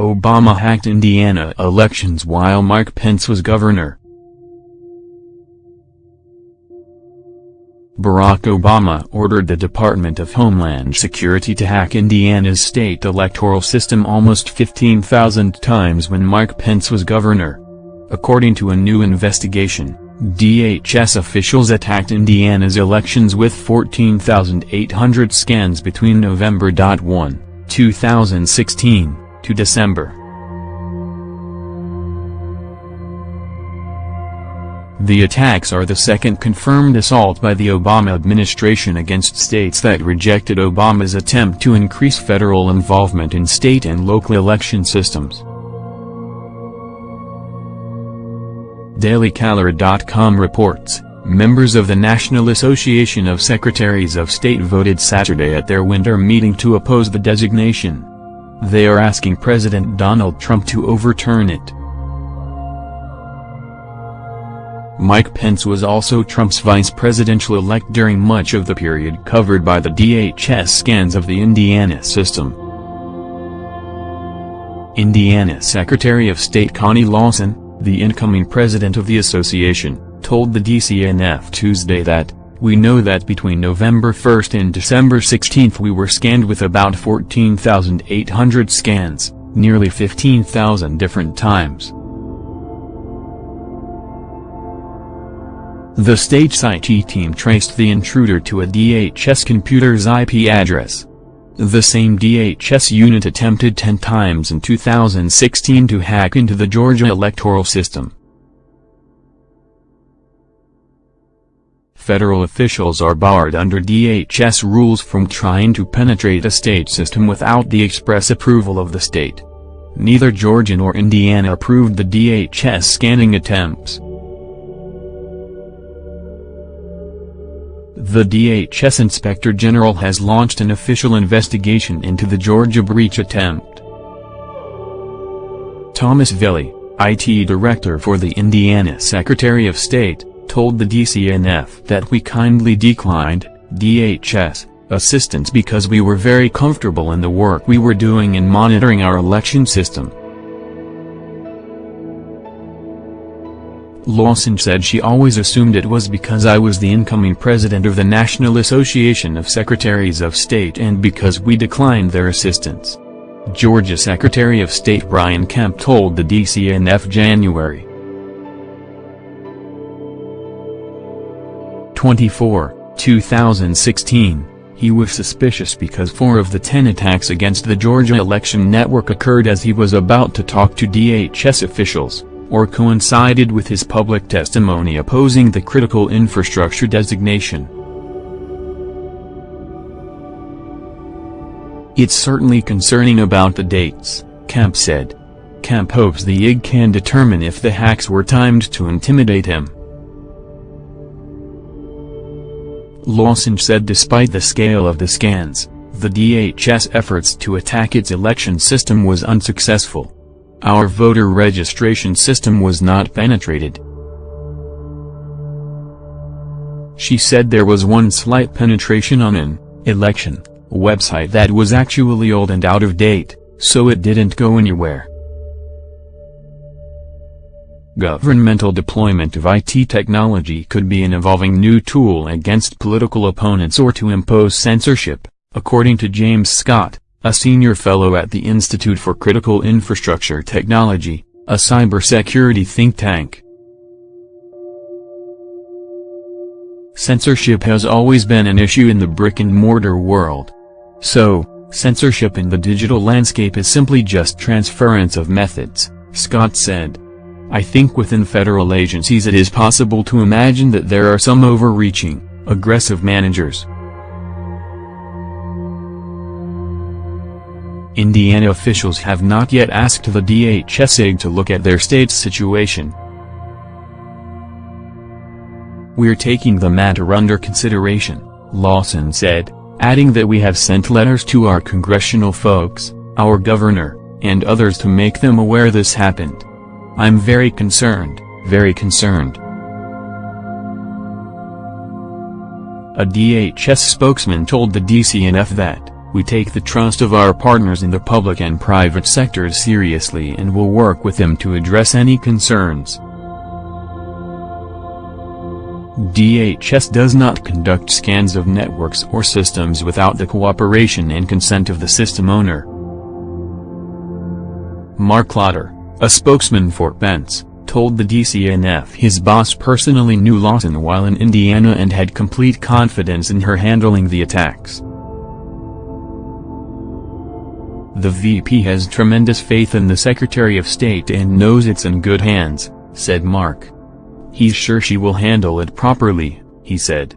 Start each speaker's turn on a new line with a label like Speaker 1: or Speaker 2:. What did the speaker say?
Speaker 1: Obama hacked Indiana elections while Mike Pence was governor. Barack Obama ordered the Department of Homeland Security to hack Indiana's state electoral system almost 15,000 times when Mike Pence was governor. According to a new investigation, DHS officials attacked Indiana's elections with 14,800 scans between November 1, 2016, to December. The attacks are the second confirmed assault by the Obama administration against states that rejected Obama's attempt to increase federal involvement in state and local election systems. DailyCaller.com reports, members of the National Association of Secretaries of State voted Saturday at their winter meeting to oppose the designation. They are asking President Donald Trump to overturn it. Mike Pence was also Trump's vice presidential-elect during much of the period covered by the DHS scans of the Indiana system. Indiana Secretary of State Connie Lawson, the incoming president of the association, told the DCNF Tuesday that, we know that between November 1 and December 16 we were scanned with about 14,800 scans, nearly 15,000 different times. The state's IT team traced the intruder to a DHS computer's IP address. The same DHS unit attempted 10 times in 2016 to hack into the Georgia electoral system. Federal officials are barred under DHS rules from trying to penetrate a state system without the express approval of the state. Neither Georgia nor Indiana approved the DHS scanning attempts. The DHS Inspector General has launched an official investigation into the Georgia breach attempt. Thomas Villey, IT Director for the Indiana Secretary of State, told the DCNF that we kindly declined, DHS, assistance because we were very comfortable in the work we were doing in monitoring our election system. Lawson said she always assumed it was because I was the incoming president of the National Association of Secretaries of State and because we declined their assistance. Georgia Secretary of State Brian Kemp told the DCNF January 24, 2016, he was suspicious because four of the ten attacks against the Georgia election network occurred as he was about to talk to DHS officials or coincided with his public testimony opposing the critical infrastructure designation. It's certainly concerning about the dates, Kemp said. Kemp hopes the IG can determine if the hacks were timed to intimidate him. Lawson said despite the scale of the scans, the DHS efforts to attack its election system was unsuccessful. Our voter registration system was not penetrated. She said there was one slight penetration on an election website that was actually old and out of date, so it didn't go anywhere. Governmental deployment of IT technology could be an evolving new tool against political opponents or to impose censorship, according to James Scott, a senior fellow at the Institute for Critical Infrastructure Technology, a cybersecurity think tank. Censorship has always been an issue in the brick-and-mortar world. So, censorship in the digital landscape is simply just transference of methods, Scott said. I think within federal agencies it is possible to imagine that there are some overreaching, aggressive managers Indiana officials have not yet asked the DHS to look at their state's situation. We're taking the matter under consideration, Lawson said, adding that we have sent letters to our congressional folks, our governor, and others to make them aware this happened. I'm very concerned, very concerned. A DHS spokesman told the DCNF that, We take the trust of our partners in the public and private sectors seriously and will work with them to address any concerns. DHS does not conduct scans of networks or systems without the cooperation and consent of the system owner. Marc Lotter, a spokesman for Pence, told the DCNF his boss personally knew Lawson while in Indiana and had complete confidence in her handling the attacks. The VP has tremendous faith in the Secretary of State and knows it's in good hands, said Mark. He's sure she will handle it properly, he said.